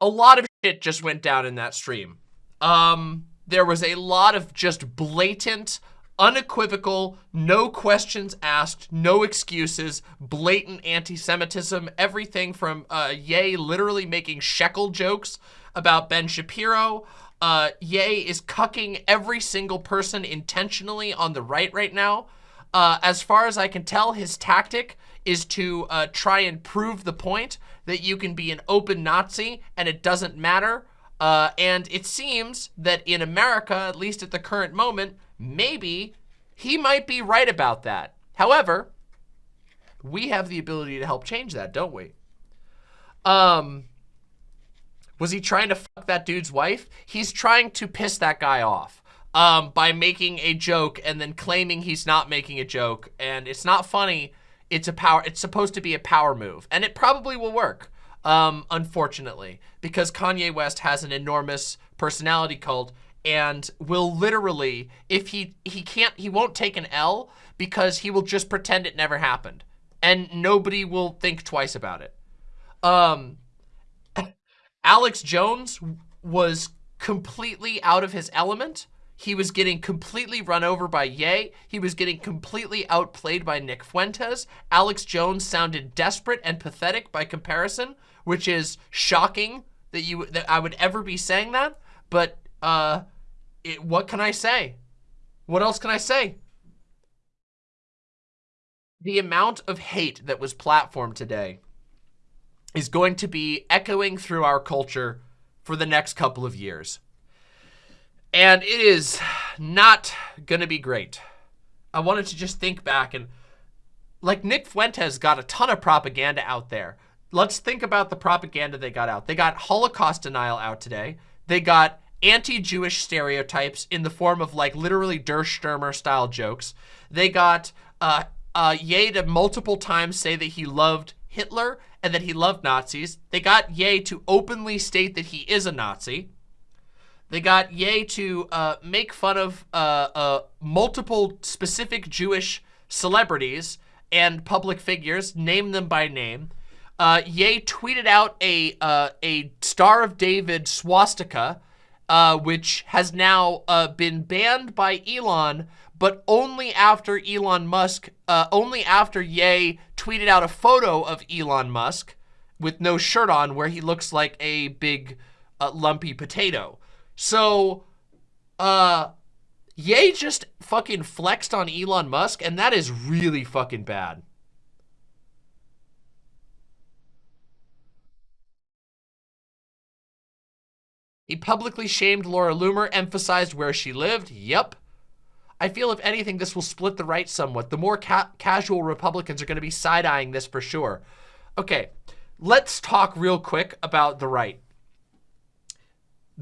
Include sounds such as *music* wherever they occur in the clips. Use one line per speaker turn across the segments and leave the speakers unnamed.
a lot of shit just went down in that stream. Um, there was a lot of just blatant, unequivocal, no questions asked, no excuses, blatant anti-Semitism, everything from uh, Ye literally making shekel jokes about Ben Shapiro. Uh, Ye is cucking every single person intentionally on the right right now. Uh, as far as I can tell, his tactic is to uh, try and prove the point that you can be an open Nazi and it doesn't matter. Uh, and it seems that in America, at least at the current moment, maybe he might be right about that. However, we have the ability to help change that, don't we? Um, was he trying to fuck that dude's wife? He's trying to piss that guy off um, by making a joke and then claiming he's not making a joke. And it's not funny it's a power, it's supposed to be a power move and it probably will work. Um, unfortunately, because Kanye West has an enormous personality cult and will literally, if he, he can't, he won't take an L because he will just pretend it never happened and nobody will think twice about it. Um, *coughs* Alex Jones was completely out of his element he was getting completely run over by Ye. He was getting completely outplayed by Nick Fuentes. Alex Jones sounded desperate and pathetic by comparison, which is shocking that you that I would ever be saying that. But uh, it, what can I say? What else can I say? The amount of hate that was platformed today is going to be echoing through our culture for the next couple of years. And it is not going to be great. I wanted to just think back and like Nick Fuentes got a ton of propaganda out there. Let's think about the propaganda they got out. They got Holocaust denial out today. They got anti-Jewish stereotypes in the form of like literally Der Stürmer style jokes. They got uh, uh, Ye to multiple times say that he loved Hitler and that he loved Nazis. They got Ye to openly state that he is a Nazi. They got Ye to uh, make fun of uh, uh, multiple specific Jewish celebrities and public figures, name them by name. Uh, Ye tweeted out a uh, a Star of David swastika, uh, which has now uh, been banned by Elon, but only after Elon Musk, only after Ye tweeted out a photo of Elon Musk with no shirt on, where he looks like a big lumpy potato. So, uh, Ye just fucking flexed on Elon Musk, and that is really fucking bad. He publicly shamed Laura Loomer, emphasized where she lived. Yep. I feel if anything, this will split the right somewhat. The more ca casual Republicans are going to be side-eyeing this for sure. Okay, let's talk real quick about the right.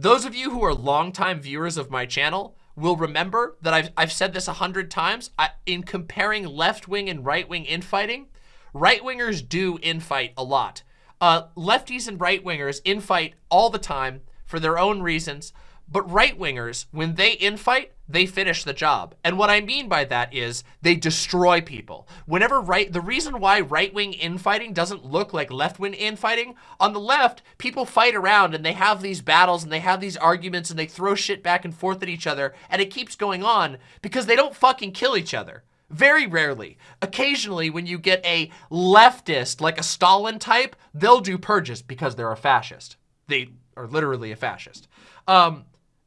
Those of you who are longtime viewers of my channel will remember that I've, I've said this a hundred times. I, in comparing left-wing and right-wing infighting, right-wingers do infight a lot. Uh, lefties and right-wingers infight all the time for their own reasons, but right-wingers, when they infight, they finish the job. And what I mean by that is they destroy people. Whenever right, the reason why right-wing infighting doesn't look like left-wing infighting, on the left, people fight around and they have these battles and they have these arguments and they throw shit back and forth at each other and it keeps going on because they don't fucking kill each other. Very rarely. Occasionally, when you get a leftist, like a Stalin type, they'll do purges because they're a fascist. They are literally a fascist. Um,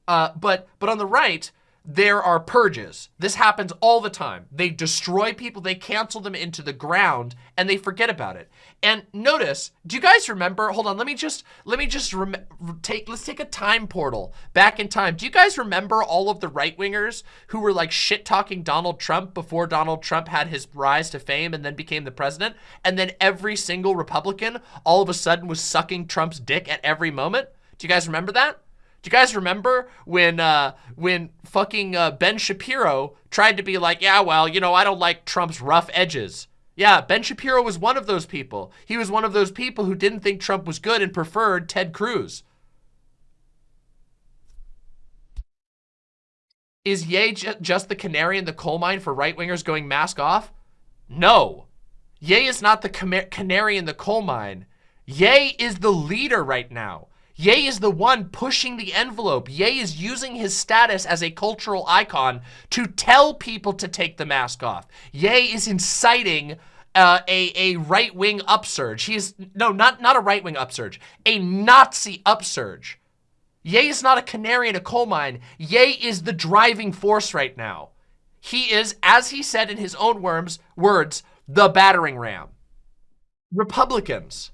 uh, but, but on the right, there are purges. This happens all the time. They destroy people, they cancel them into the ground, and they forget about it. And notice, do you guys remember, hold on, let me just, let me just take, let's take a time portal back in time. Do you guys remember all of the right-wingers who were like shit-talking Donald Trump before Donald Trump had his rise to fame and then became the president? And then every single Republican all of a sudden was sucking Trump's dick at every moment? Do you guys remember that? Do you guys remember when uh, when fucking uh, Ben Shapiro tried to be like, yeah, well, you know, I don't like Trump's rough edges. Yeah, Ben Shapiro was one of those people. He was one of those people who didn't think Trump was good and preferred Ted Cruz. Is Ye just the canary in the coal mine for right-wingers going mask off? No. Ye is not the canary in the coal mine. Ye is the leader right now. Ye is the one pushing the envelope. Ye is using his status as a cultural icon to tell people to take the mask off. Ye is inciting uh, a, a right-wing upsurge. He is, no, not, not a right-wing upsurge, a Nazi upsurge. Ye is not a canary in a coal mine. Ye is the driving force right now. He is, as he said in his own words, words the battering ram. Republicans,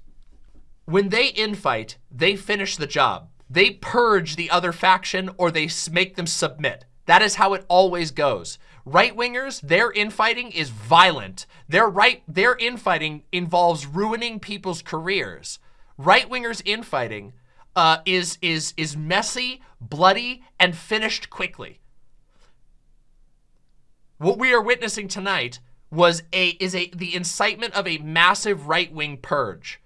when they infight, they finish the job. They purge the other faction or they make them submit. That is how it always goes. Right-wingers, their infighting is violent. Their right, their infighting involves ruining people's careers. Right-wingers infighting uh, is is is messy, bloody, and finished quickly. What we are witnessing tonight was a is a the incitement of a massive right-wing purge.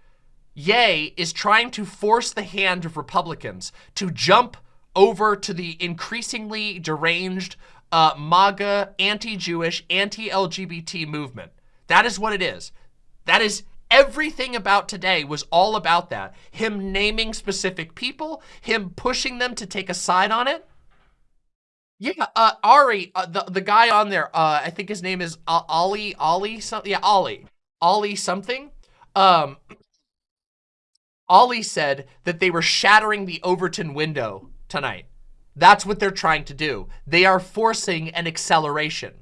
Ye is trying to force the hand of Republicans to jump over to the increasingly deranged uh, MAGA, anti-Jewish, anti-LGBT movement. That is what it is. That is everything about today was all about that. Him naming specific people, him pushing them to take a side on it. Yeah, uh, Ali, uh, the, the guy on there, uh, I think his name is Ollie, Ollie, something, yeah, Ollie, Ollie something. Um, Ollie said that they were shattering the Overton window tonight. That's what they're trying to do. They are forcing an acceleration.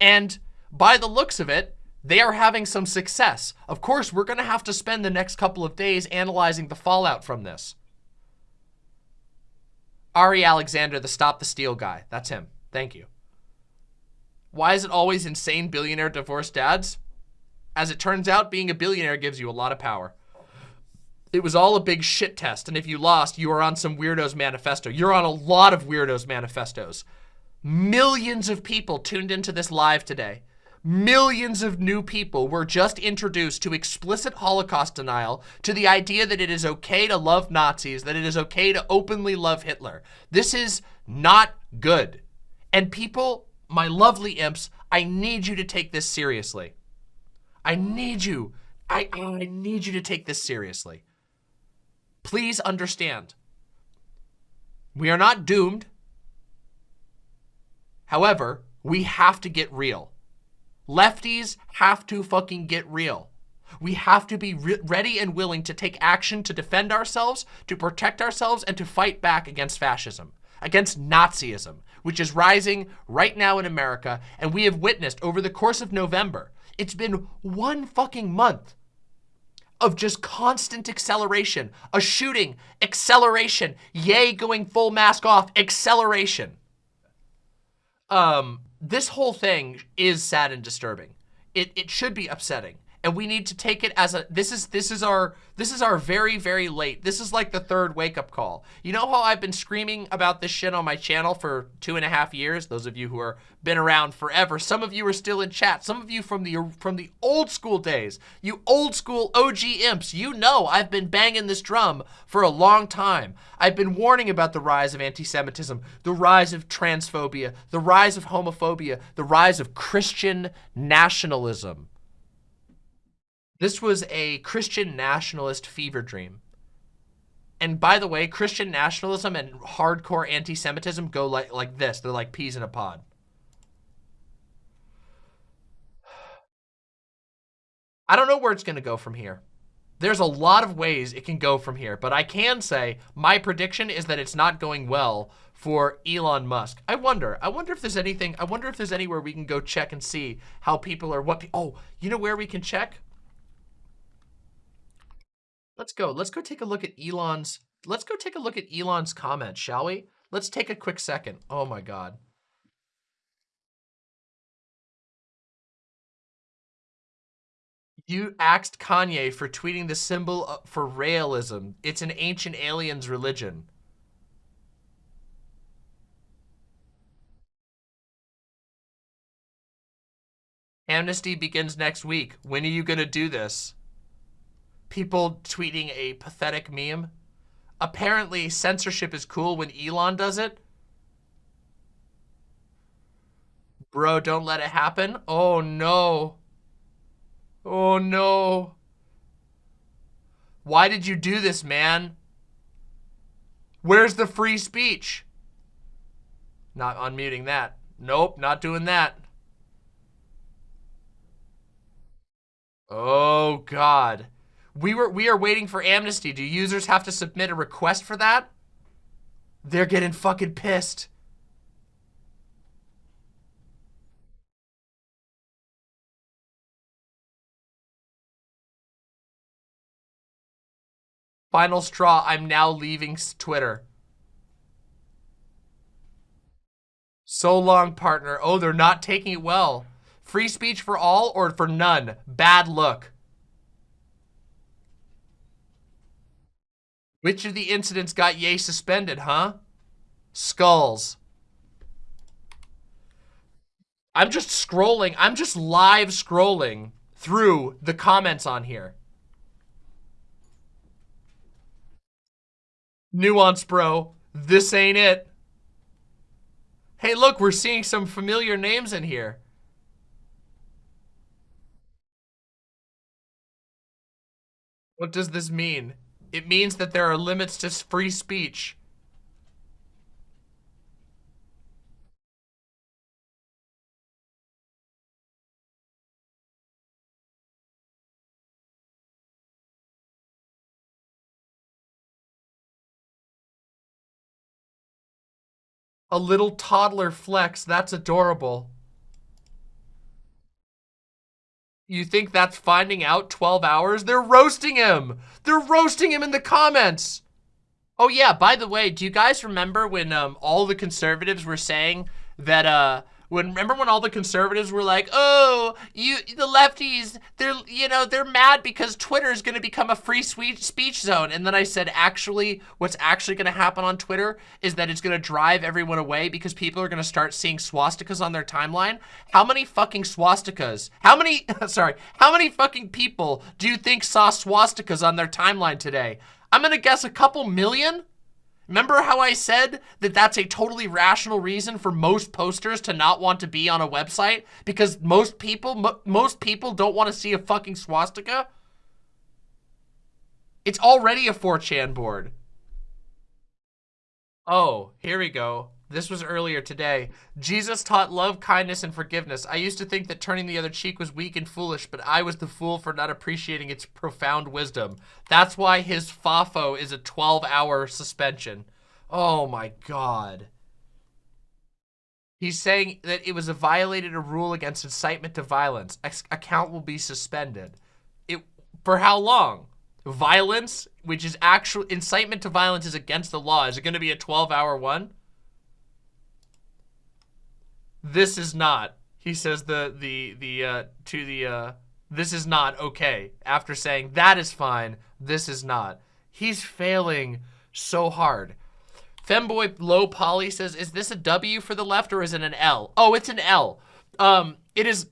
And by the looks of it, they are having some success. Of course, we're going to have to spend the next couple of days analyzing the fallout from this. Ali Alexander, the Stop the Steal guy. That's him. Thank you. Why is it always insane billionaire divorced dads? As it turns out, being a billionaire gives you a lot of power. It was all a big shit test, and if you lost, you were on some weirdo's manifesto. You're on a lot of weirdos' manifestos. Millions of people tuned into this live today. Millions of new people were just introduced to explicit Holocaust denial, to the idea that it is okay to love Nazis, that it is okay to openly love Hitler. This is not good. And people, my lovely imps, I need you to take this seriously. I need you. I, I need you to take this seriously. Please understand. We are not doomed. However, we have to get real. Lefties have to fucking get real. We have to be re ready and willing to take action to defend ourselves, to protect ourselves, and to fight back against fascism, against Nazism, which is rising right now in America. And we have witnessed over the course of November, it's been one fucking month of just constant acceleration. A shooting, acceleration. Ye, going full mask off, acceleration. Um, this whole thing is sad and disturbing. It, it should be upsetting and we need to take it as a this is this is our this is our very very late. This is like the third wake-up call. You know how i've been screaming about this shit on my channel for two and a half years? Those of you who are been around forever. Some of you are still in chat. Some of you from the from the old school days. You old school og imps you know i've been banging this drum for a long time. I've been warning about the rise of anti-semitism the rise of transphobia the rise of homophobia the rise of christian nationalism this was a Christian nationalist fever dream. And by the way, Christian nationalism and hardcore anti-Semitism go like, like this. They're like peas in a pod. *sighs* I don't know where it's going to go from here. There's a lot of ways it can go from here, but I can say my prediction is that it's not going well for Elon Musk. I wonder, I wonder if there's anything, I wonder if there's anywhere we can go check and see how people are, what, oh, you know where we can check? Let's go. Let's go take a look at Elon's. Let's go take a look at Elon's comment, shall we? Let's take a quick second. Oh my God. You axed Kanye for tweeting the symbol uh, for Raelism. It's an ancient alien's religion. Amnesty begins next week. When are you going to do this? People tweeting a pathetic meme. Apparently, censorship is cool when Elon does it. Bro, don't let it happen. Oh, no. Oh, no. Why did you do this, man? Where's the free speech? Not unmuting that. Nope, not doing that. Oh God. We were we are waiting for amnesty. Do users have to submit a request for that? They're getting fucking pissed. Final straw, I'm now leaving Twitter. So long, partner. Oh, they're not taking it well. Free speech for all or for none? Bad look. Which of the incidents got Ye suspended, huh? Skulls. I'm just scrolling. I'm just live scrolling through the comments on here. Nuance, bro. This ain't it. Hey, look, we're seeing some familiar names in here. What does this mean? It means that there are limits to free speech. A little toddler flex. That's adorable. You think that's finding out 12 hours? They're roasting him. They're roasting him in the comments. Oh yeah, by the way, do you guys remember when um, all the conservatives were saying that uh, when remember when all the conservatives were like, "Oh, you the lefties, they're you know, they're mad because Twitter is going to become a free speech zone." And then I said, "Actually, what's actually going to happen on Twitter is that it's going to drive everyone away because people are going to start seeing swastikas on their timeline." How many fucking swastikas? How many *laughs* sorry, how many fucking people do you think saw swastikas on their timeline today? I'm going to guess a couple million. Remember how I said that that's a totally rational reason for most posters to not want to be on a website? Because most people, most people don't want to see a fucking swastika? It's already a 4chan board. Oh, here we go. This was earlier today. Jesus taught love, kindness, and forgiveness. I used to think that turning the other cheek was weak and foolish, but I was the fool for not appreciating its profound wisdom. That's why his FAFO is a 12-hour suspension. Oh my god. He's saying that it was a violated a rule against incitement to violence. Ex account will be suspended. It For how long? Violence, which is actual incitement to violence is against the law. Is it going to be a 12-hour one? This is not. He says the the the uh, to the uh, this is not okay. After saying that is fine, this is not. He's failing so hard. Femboy Low Poly says, is this a W for the left or is it an L? Oh, it's an L. Um, it is,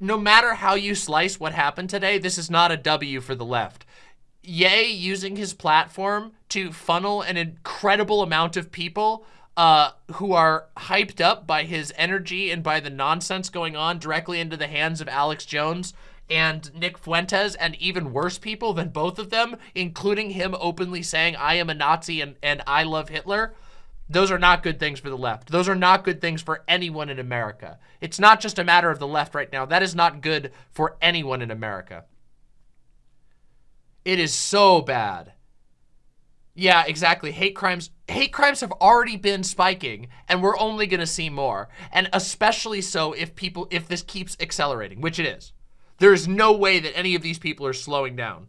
no matter how you slice what happened today, this is not a W for the left. Ye using his platform to funnel an incredible amount of people uh, who are hyped up by his energy and by the nonsense going on directly into the hands of Alex Jones and Nick Fuentes and even worse people than both of them, including him openly saying, I am a Nazi and, and I love Hitler. Those are not good things for the left. Those are not good things for anyone in America. It's not just a matter of the left right now. That is not good for anyone in America. It is so bad. Yeah, exactly. Hate crimes hate crimes have already been spiking and we're only going to see more. And especially so if people if this keeps accelerating, which it is. There is no way that any of these people are slowing down.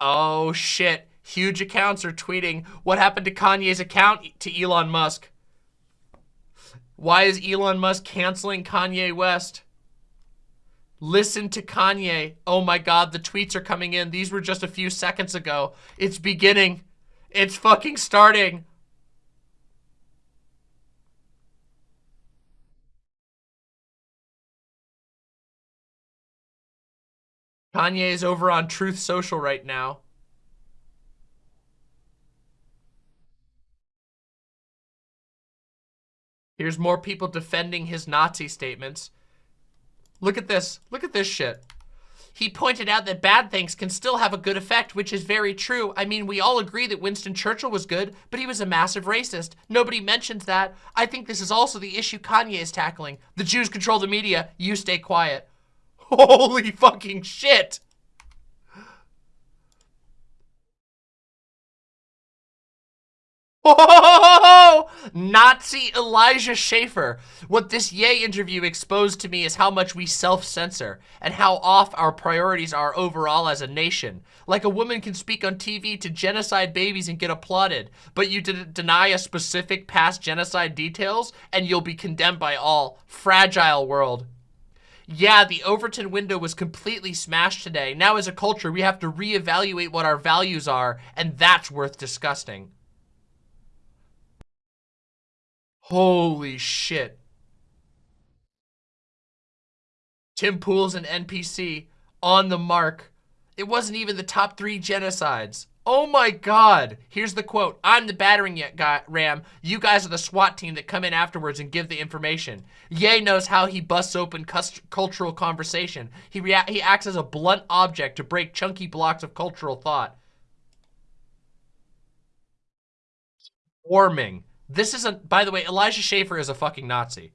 Oh shit. Huge accounts are tweeting what happened to Kanye's account to Elon Musk. Why is Elon Musk canceling Kanye West? Listen to Kanye. Oh my God, the tweets are coming in. These were just a few seconds ago. It's beginning. It's fucking starting. Kanye is over on Truth Social right now. Here's more people defending his Nazi statements. Look at this. Look at this shit. He pointed out that bad things can still have a good effect, which is very true. I mean, we all agree that Winston Churchill was good, but he was a massive racist. Nobody mentions that. I think this is also the issue Kanye is tackling. The Jews control the media. You stay quiet. *laughs* Holy fucking shit. Nazi Elijah Schaffer. What this Yay interview exposed to me is how much we self-censor and how off our priorities are overall as a nation. Like a woman can speak on TV to genocide babies and get applauded, but you deny a specific past genocide details and you'll be condemned by all. Fragile world. Yeah, the Overton window was completely smashed today. Now as a culture, we have to reevaluate what our values are, and that's worth discussing. Holy shit. Tim Pool's an NPC on the mark. It wasn't even the top three genocides. Oh my God. Here's the quote. I'm the battering guy, ram. You guys are the SWAT team that come in afterwards and give the information. Ye knows how he busts open cultural conversation. He, he acts as a blunt object to break chunky blocks of cultural thought. Warming. This isn't, by the way, Elijah Schaffer is a fucking Nazi.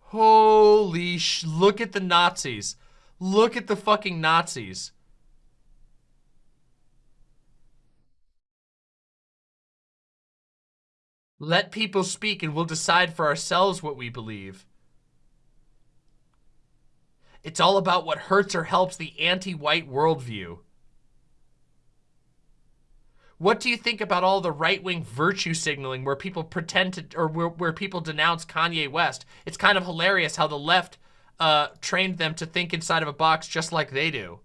Holy sh, look at the Nazis. Look at the fucking Nazis. Let people speak and we'll decide for ourselves what we believe. It's all about what hurts or helps the anti-white worldview. What do you think about all the right-wing virtue signaling where people pretend to, or where, where people denounce Kanye West? It's kind of hilarious how the left uh, trained them to think inside of a box just like they do.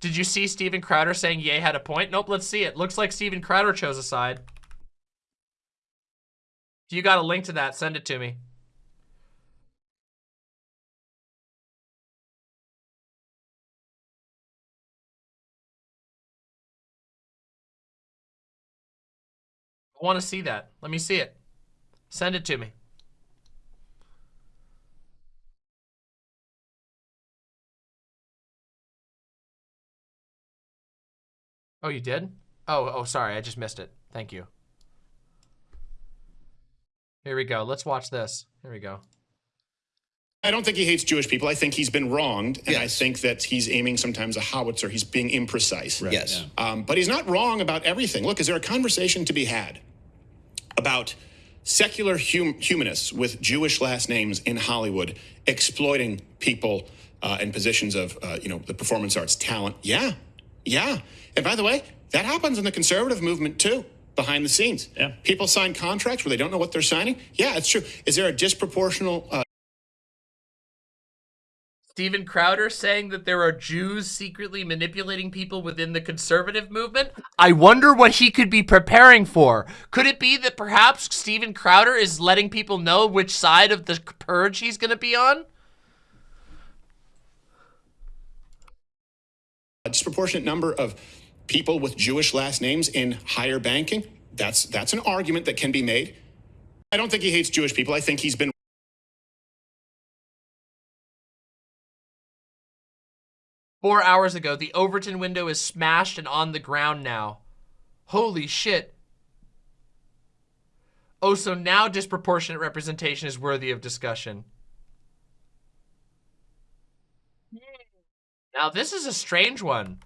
Did you see Steven Crowder saying Ye had a point? Nope, let's see it. Looks like Steven Crowder chose a side. If you got a link to that, send it to me. Want to see that. Let me see it. Send it to me. Oh, you did? Oh, oh, sorry. I just missed it. Thank you. Here we go. Let's watch this. Here we go.
I don't think he hates Jewish people. I think he's been wronged, and yes. I think that he's aiming sometimes a howitzer. He's being imprecise.
Right. Yes.
Yeah. Um, but he's not wrong about everything. Look, is there a conversation to be had about secular hum humanists with Jewish last names in Hollywood exploiting people uh, in positions of, uh, you know, the performance arts talent? Yeah. Yeah. And by the way, that happens in the conservative movement too behind the scenes.
Yeah.
People sign contracts where they don't know what they're signing. Yeah, it's true. Is there a disproportional uh,
Steven Crowder saying that there are Jews secretly manipulating people within the conservative movement. I wonder what he could be preparing for. Could it be that perhaps Steven Crowder is letting people know which side of the purge he's going to be on?
A disproportionate number of people with Jewish last names in higher banking. That's that's an argument that can be made. I don't think he hates Jewish people. I think he's been
Four hours ago, the Overton window is smashed and on the ground now. Holy shit. Oh, so now disproportionate representation is worthy of discussion. Hmm. Now, this is a strange one.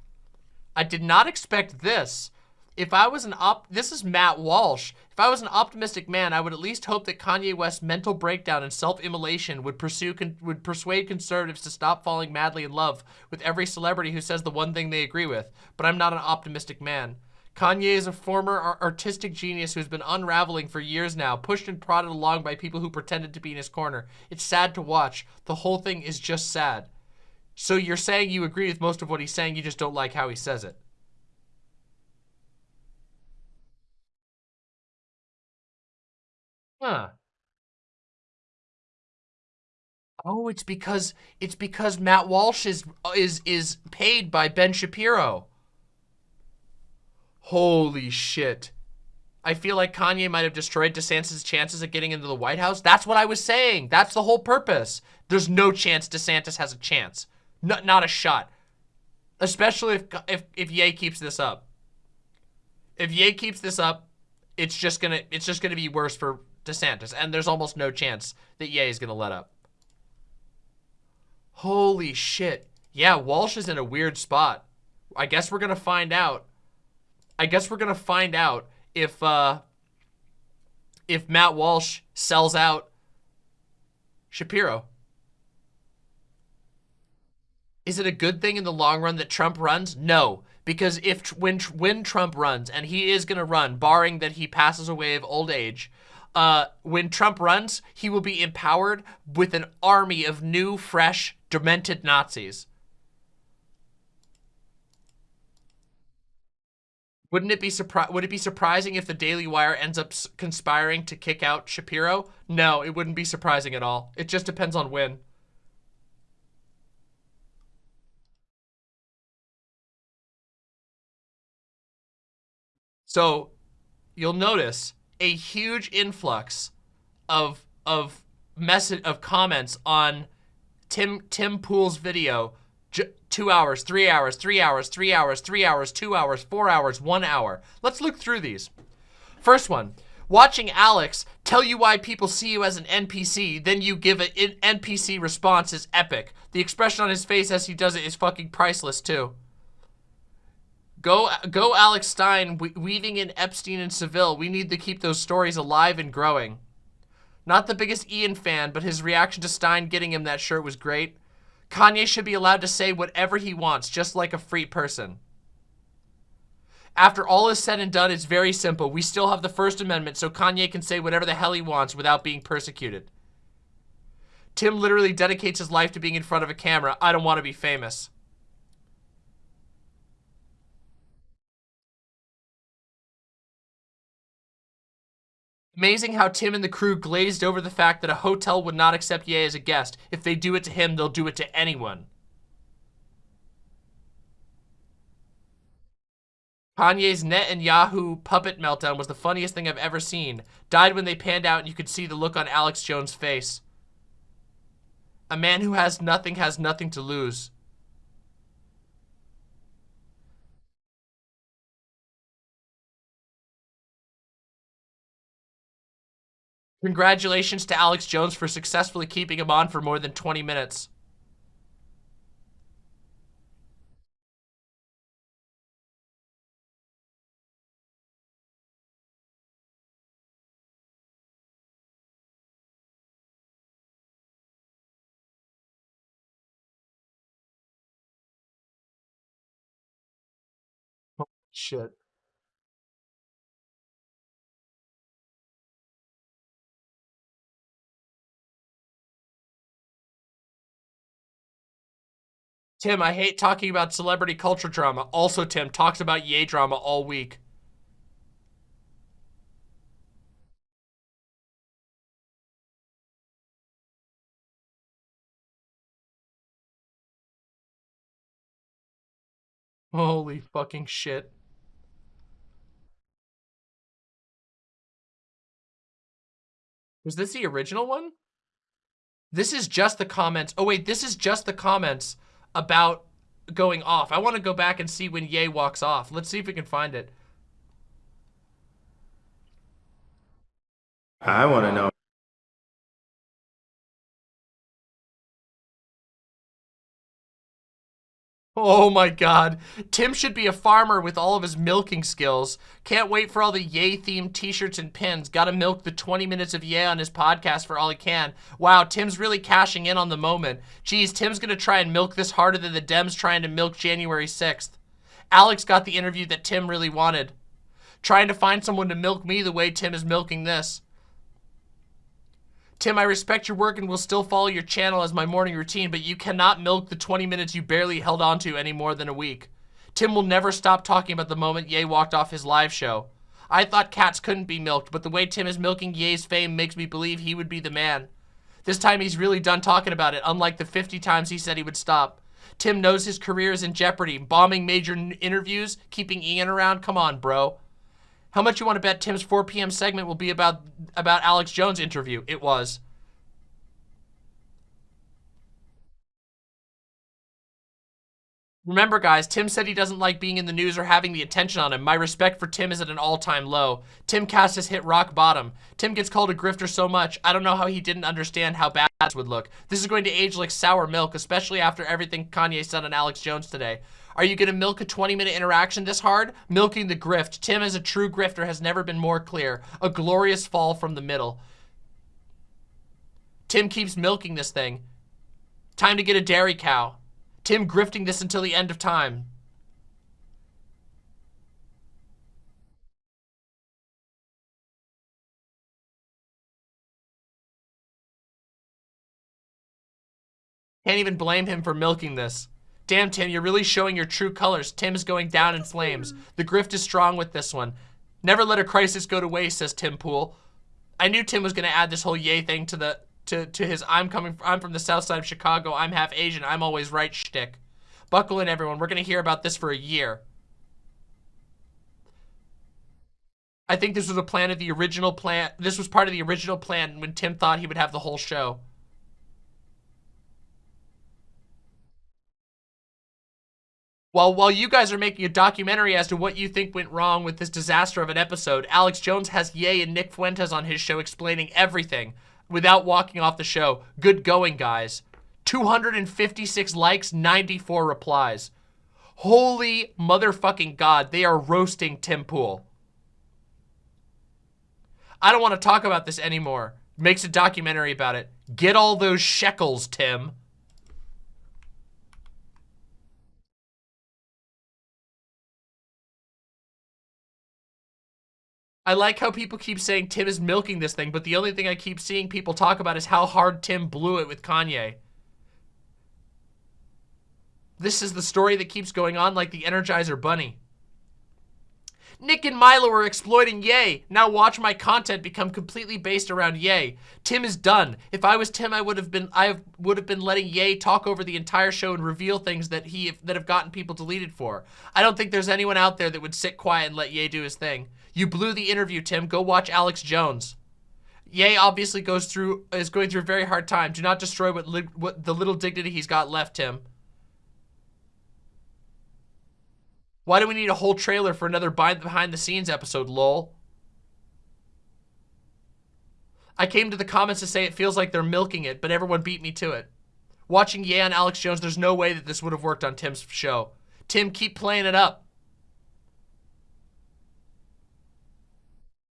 I did not expect this if I was an op, this is Matt Walsh. If I was an optimistic man, I would at least hope that Kanye West's mental breakdown and self-immolation would pursue would persuade conservatives to stop falling madly in love with every celebrity who says the one thing they agree with. But I'm not an optimistic man. Kanye is a former artistic genius who's been unraveling for years now, pushed and prodded along by people who pretended to be in his corner. It's sad to watch. The whole thing is just sad. So you're saying you agree with most of what he's saying, you just don't like how he says it. Huh. Oh, it's because it's because Matt Walsh is uh, is is paid by Ben Shapiro. Holy shit. I feel like Kanye might have destroyed DeSantis' chances of getting into the White House. That's what I was saying. That's the whole purpose. There's no chance DeSantis has a chance. No, not a shot. Especially if, if, if Ye keeps this up. If Ye keeps this up, it's just gonna it's just gonna be worse for DeSantis. And there's almost no chance that Ye is gonna let up. Holy shit. Yeah, Walsh is in a weird spot. I guess we're gonna find out. I guess we're gonna find out if uh if Matt Walsh sells out Shapiro. Is it a good thing in the long run that Trump runs? No, because if when when Trump runs and he is going to run barring that he passes away of old age, uh when Trump runs, he will be empowered with an army of new, fresh, demented Nazis. Wouldn't it be surpri would it be surprising if the Daily Wire ends up conspiring to kick out Shapiro? No, it wouldn't be surprising at all. It just depends on when. So, you'll notice a huge influx of of message of comments on Tim Tim Pool's video two hours, three hours, three hours, three hours, three hours, two hours, four hours, one hour. Let's look through these. First one, watching Alex tell you why people see you as an NPC, then you give an NPC response is epic. The expression on his face as he does it is fucking priceless too. Go, go Alex Stein, weaving in Epstein and Seville. We need to keep those stories alive and growing. Not the biggest Ian fan, but his reaction to Stein getting him that shirt was great. Kanye should be allowed to say whatever he wants, just like a free person. After all is said and done, it's very simple. We still have the First Amendment, so Kanye can say whatever the hell he wants without being persecuted. Tim literally dedicates his life to being in front of a camera. I don't want to be famous. Amazing how Tim and the crew glazed over the fact that a hotel would not accept Ye as a guest. If they do it to him, they'll do it to anyone. Kanye's Netanyahu puppet meltdown was the funniest thing I've ever seen. Died when they panned out and you could see the look on Alex Jones' face. A man who has nothing has nothing to lose. Congratulations to Alex Jones for successfully keeping him on for more than 20 minutes. shit. Tim, I hate talking about celebrity culture drama. Also, Tim talks about yay drama all week. Holy fucking shit. Was this the original one? This is just the comments. Oh wait, this is just the comments about going off. I want to go back and see when Ye walks off. Let's see if we can find it.
I want to know.
Oh my god. Tim should be a farmer with all of his milking skills. Can't wait for all the Yay themed t-shirts and pins. Gotta milk the 20 minutes of Yay on his podcast for all he can. Wow, Tim's really cashing in on the moment. Geez, Tim's gonna try and milk this harder than the Dems trying to milk January 6th. Alex got the interview that Tim really wanted. Trying to find someone to milk me the way Tim is milking this. Tim, I respect your work and will still follow your channel as my morning routine, but you cannot milk the 20 minutes you barely held on to any more than a week. Tim will never stop talking about the moment Ye walked off his live show. I thought cats couldn't be milked, but the way Tim is milking Ye's fame makes me believe he would be the man. This time he's really done talking about it, unlike the 50 times he said he would stop. Tim knows his career is in jeopardy, bombing major interviews, keeping Ian around. Come on, bro. How much you want to bet Tim's 4 p.m. segment will be about about Alex Jones interview? It was. Remember, guys, Tim said he doesn't like being in the news or having the attention on him. My respect for Tim is at an all-time low. Timcast has hit rock bottom. Tim gets called a grifter so much, I don't know how he didn't understand how bad this would look. This is going to age like sour milk, especially after everything Kanye said on Alex Jones today. Are you going to milk a 20-minute interaction this hard? Milking the grift. Tim as a true grifter has never been more clear. A glorious fall from the middle. Tim keeps milking this thing. Time to get a dairy cow. Tim grifting this until the end of time. Can't even blame him for milking this. Damn, Tim, you're really showing your true colors. Tim is going down in flames. The grift is strong with this one. Never let a crisis go to waste, says Tim Pool. I knew Tim was going to add this whole yay thing to the to, to his I'm coming I'm from the south side of Chicago, I'm half Asian, I'm always right shtick. Buckle in, everyone. We're going to hear about this for a year. I think this was a plan of the original plan. This was part of the original plan when Tim thought he would have the whole show. While, while you guys are making a documentary as to what you think went wrong with this disaster of an episode, Alex Jones has Ye and Nick Fuentes on his show explaining everything without walking off the show. Good going, guys. 256 likes, 94 replies. Holy motherfucking God, they are roasting Tim Pool. I don't want to talk about this anymore. Makes a documentary about it. Get all those shekels, Tim. I like how people keep saying Tim is milking this thing, but the only thing I keep seeing people talk about is how hard Tim blew it with Kanye. This is the story that keeps going on like the Energizer Bunny. Nick and Milo are exploiting Ye. Now watch my content become completely based around Ye. Tim is done. If I was Tim, I would have been I would have been letting Ye talk over the entire show and reveal things that he that have gotten people deleted for. I don't think there's anyone out there that would sit quiet and let Ye do his thing. You blew the interview, Tim. Go watch Alex Jones. Ye obviously goes through is going through a very hard time. Do not destroy what, what the little dignity he's got left, Tim. Why do we need a whole trailer for another behind the scenes episode, lol? I came to the comments to say it feels like they're milking it, but everyone beat me to it. Watching Ye and Alex Jones, there's no way that this would have worked on Tim's show. Tim, keep playing it up.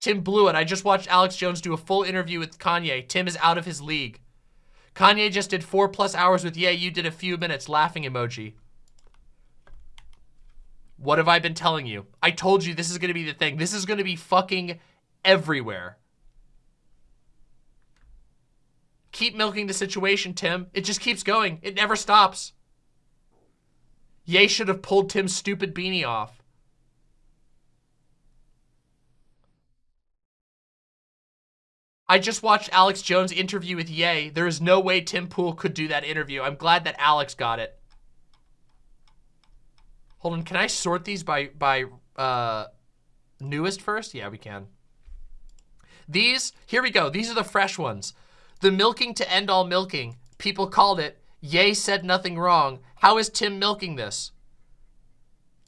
Tim blew it. I just watched Alex Jones do a full interview with Kanye. Tim is out of his league. Kanye just did four plus hours with Ye. You did a few minutes. Laughing emoji. What have I been telling you? I told you this is going to be the thing. This is going to be fucking everywhere. Keep milking the situation, Tim. It just keeps going. It never stops. Ye should have pulled Tim's stupid beanie off. I just watched Alex Jones' interview with Ye. There is no way Tim Pool could do that interview. I'm glad that Alex got it. Hold on, can I sort these by, by uh, newest first? Yeah, we can. These, here we go. These are the fresh ones. The milking to end all milking. People called it. Ye said nothing wrong. How is Tim milking this?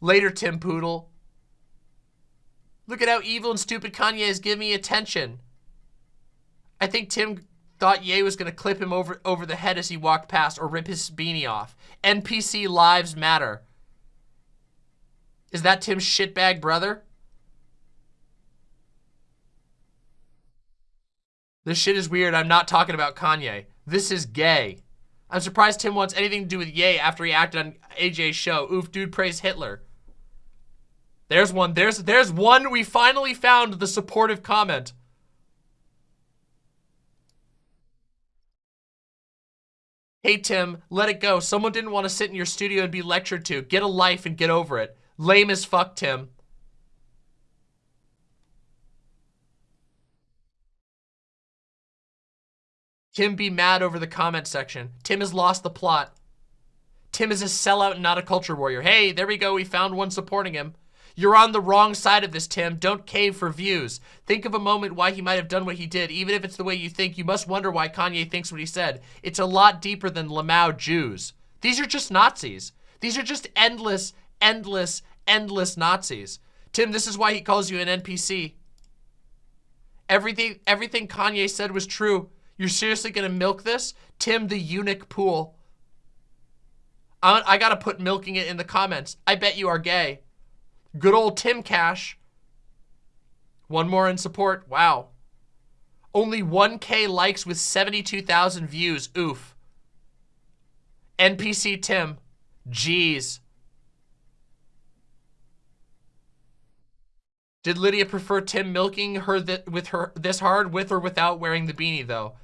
Later, Tim Poodle. Look at how evil and stupid Kanye is giving me attention. I think Tim thought Ye was going to clip him over, over the head as he walked past or rip his beanie off. NPC lives matter. Is that Tim's shitbag brother? This shit is weird. I'm not talking about Kanye. This is gay. I'm surprised Tim wants anything to do with Ye after he acted on AJ's show. Oof, dude praise Hitler. There's one. There's there's one. We finally found the supportive comment. Hey, Tim, let it go. Someone didn't want to sit in your studio and be lectured to. Get a life and get over it. Lame as fuck, Tim. Tim be mad over the comment section. Tim has lost the plot. Tim is a sellout and not a culture warrior. Hey, there we go. We found one supporting him. You're on the wrong side of this, Tim. Don't cave for views. Think of a moment why he might have done what he did. Even if it's the way you think, you must wonder why Kanye thinks what he said. It's a lot deeper than Lamau Jews. These are just Nazis. These are just endless, endless, endless Nazis. Tim, this is why he calls you an NPC. Everything, everything Kanye said was true. You're seriously gonna milk this? Tim the eunuch pool. I, I gotta put milking it in the comments. I bet you are gay. Good old Tim Cash. One more in support. Wow. Only 1K likes with 72,000 views. Oof. NPC Tim. Jeez. Did Lydia prefer Tim milking her with her this hard with or without wearing the beanie though?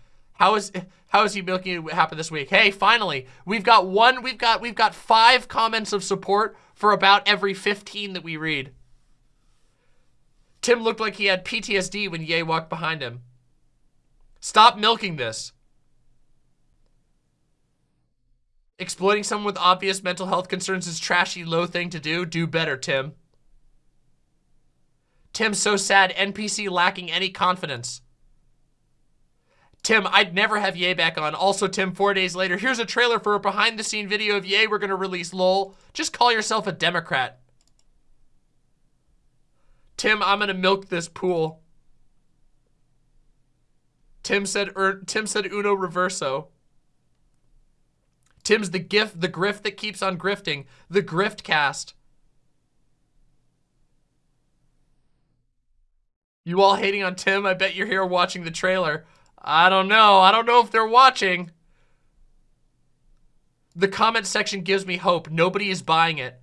How is how is he milking it happen this week? Hey, finally, we've got one, we've got we've got five comments of support for about every 15 that we read. Tim looked like he had PTSD when Ye walked behind him. Stop milking this. Exploiting someone with obvious mental health concerns is trashy, low thing to do. Do better, Tim. Tim so sad, NPC lacking any confidence. Tim, I'd never have Ye back on. Also, Tim, four days later, here's a trailer for a behind-the-scene video of Ye we're gonna release, lol. Just call yourself a Democrat. Tim, I'm gonna milk this pool. Tim said, er, Tim said uno reverso. Tim's the gift, the grift that keeps on grifting. The grift cast. You all hating on Tim? I bet you're here watching the trailer. I don't know. I don't know if they're watching. The comment section gives me hope. Nobody is buying it.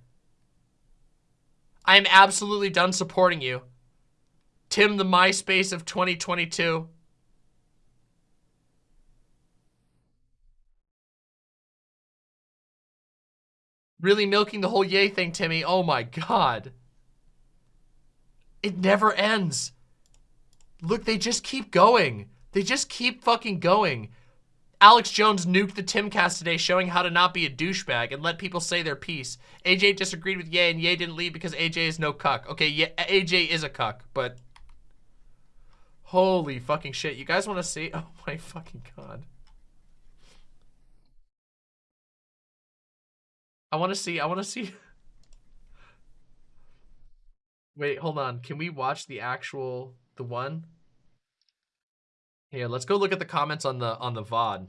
I am absolutely done supporting you. Tim, the MySpace of 2022. Really milking the whole yay thing, Timmy. Oh my god. It never ends. Look, they just keep going. They just keep fucking going. Alex Jones nuked the Timcast today showing how to not be a douchebag and let people say their piece. AJ disagreed with Ye and Ye didn't leave because AJ is no cuck. Okay, yeah, AJ is a cuck, but... Holy fucking shit. You guys want to see? *laughs* Oh my fucking god. I want to see, I want to see... *laughs* Wait, hold on. Can we watch the actual, the one? Here, let's go look at the comments on the on the VOD.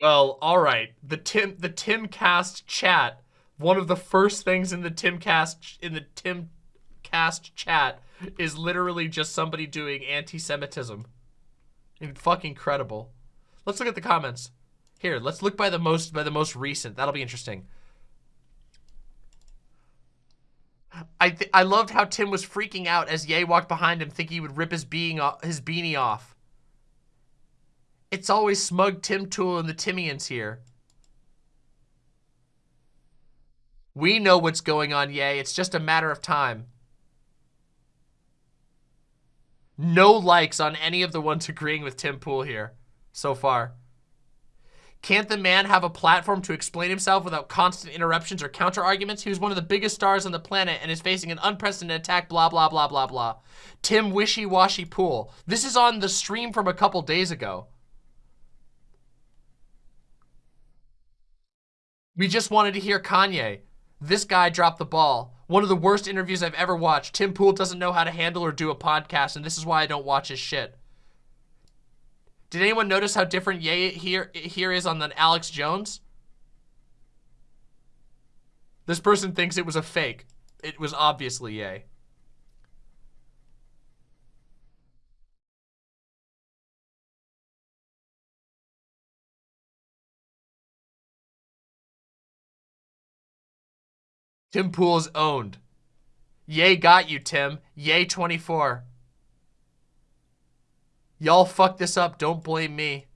Well, all right. The Tim the Timcast chat. One of the first things in the Timcast in the Timcast chat is literally just somebody doing anti-Semitism. Fucking incredible. Let's look at the comments. Here, let's look by the most by the most recent. That'll be interesting. I I loved how Tim was freaking out as Ye walked behind him, thinking he would rip his being his beanie off. It's always smug Tim Tool and the Timians here. We know what's going on, Ye. It's just a matter of time. No likes on any of the ones agreeing with Tim Pool here so far. Can't the man have a platform to explain himself without constant interruptions or counter arguments? He was one of the biggest stars on the planet and is facing an unprecedented attack, blah, blah, blah, blah, blah. Tim Wishy-Washy Pool. This is on the stream from a couple days ago. We just wanted to hear Kanye. This guy dropped the ball. One of the worst interviews I've ever watched. Tim Pool doesn't know how to handle or do a podcast, and this is why I don't watch his shit. Did anyone notice how different Ye here here is on the Alex Jones? This person thinks it was a fake. It was obviously Ye. Tim Pool's owned. Yay got you, Tim. Yay 24. Y'all fucked this up. Don't blame me.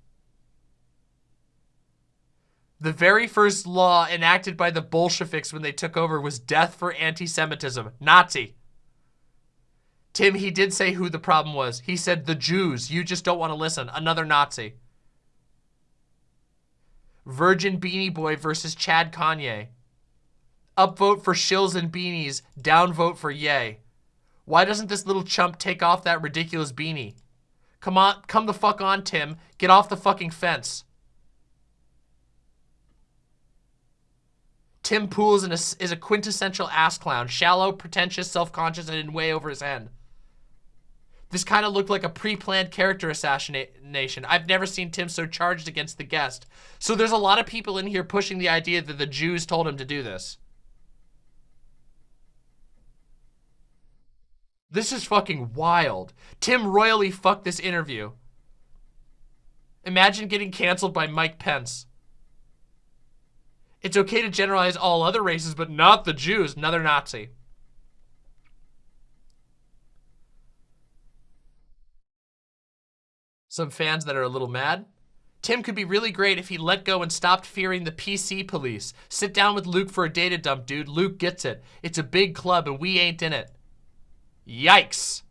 The very first law enacted by the Bolsheviks when they took over was death for anti-Semitism. Nazi. Tim, he did say who the problem was. He said the Jews. You just don't want to listen. Another Nazi. Virgin Beanie Boy versus Chad Kanye. Upvote for shills and beanies. Downvote for yay. Why doesn't this little chump take off that ridiculous beanie? Come on, come the fuck on, Tim. Get off the fucking fence. Tim Pool is, an, is a quintessential ass clown. Shallow, pretentious, self-conscious, and in way over his head. This kind of looked like a pre-planned character assassination. I've never seen Tim so charged against the guest. So there's a lot of people in here pushing the idea that the Jews told him to do this. This is fucking wild. Tim royally fucked this interview. Imagine getting canceled by Mike Pence. It's okay to generalize all other races, but not the Jews. Another Nazi. Some fans that are a little mad. Tim could be really great if he let go and stopped fearing the PC police. Sit down with Luke for a data dump, dude. Luke gets it. It's a big club and we ain't in it. Yikes.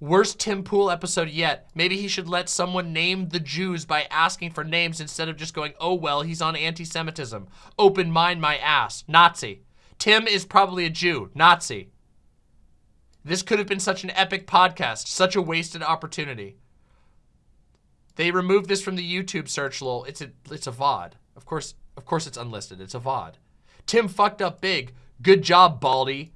Worst Tim Pool episode yet. Maybe he should let someone name the Jews by asking for names instead of just going, oh, well, he's on anti-Semitism. Open mind my ass. Nazi. Tim is probably a Jew. Nazi. This could have been such an epic podcast. Such a wasted opportunity. They removed this from the YouTube search, lol. It's a, it's a VOD. Of course, of course it's unlisted. It's a VOD. Tim fucked up big. Good job, Baldy.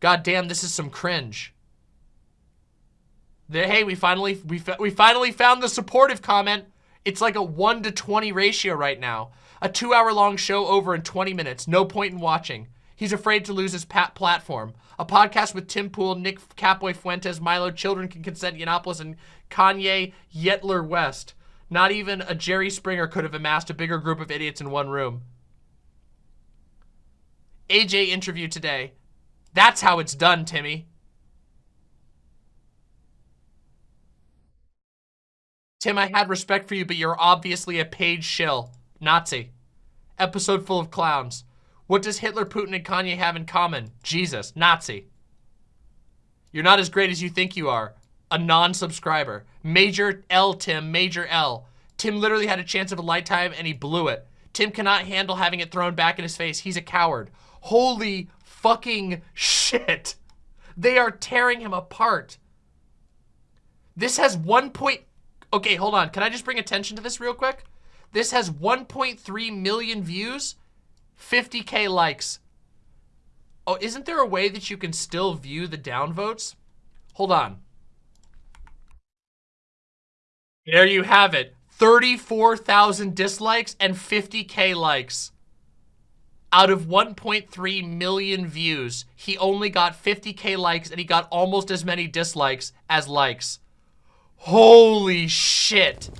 God damn, this is some cringe. The, hey, we finally we we finally found the supportive comment. It's like a 1 to 20 ratio right now. A 2-hour long show over in 20 minutes. No point in watching. He's afraid to lose his pat platform. A podcast with Tim Pool, Nick Capoy Fuentes, Milo Children Can Consent Yiannopoulos, and Kanye Yetler West. Not even a Jerry Springer could have amassed a bigger group of idiots in one room. AJ interview today. That's how it's done, Timmy. Tim, I had respect for you, but you're obviously a paid shill. Nazi. Episode full of clowns. What does Hitler, Putin, and Kanye have in common? Jesus. Nazi. You're not as great as you think you are. A non-subscriber. Major L, Tim. Major L. Tim literally had a chance of a lifetime and he blew it. Tim cannot handle having it thrown back in his face. He's a coward. Holy fucking shit. They are tearing him apart. This has one point... Okay, hold on. Can I just bring attention to this real quick? This has 1.3 million views, 50k likes. Oh, isn't there a way that you can still view the downvotes? Hold on. There you have it. 34,000 dislikes and 50k likes out of 1.3 million views, he only got 50k likes and he got almost as many dislikes as likes. Holy shit.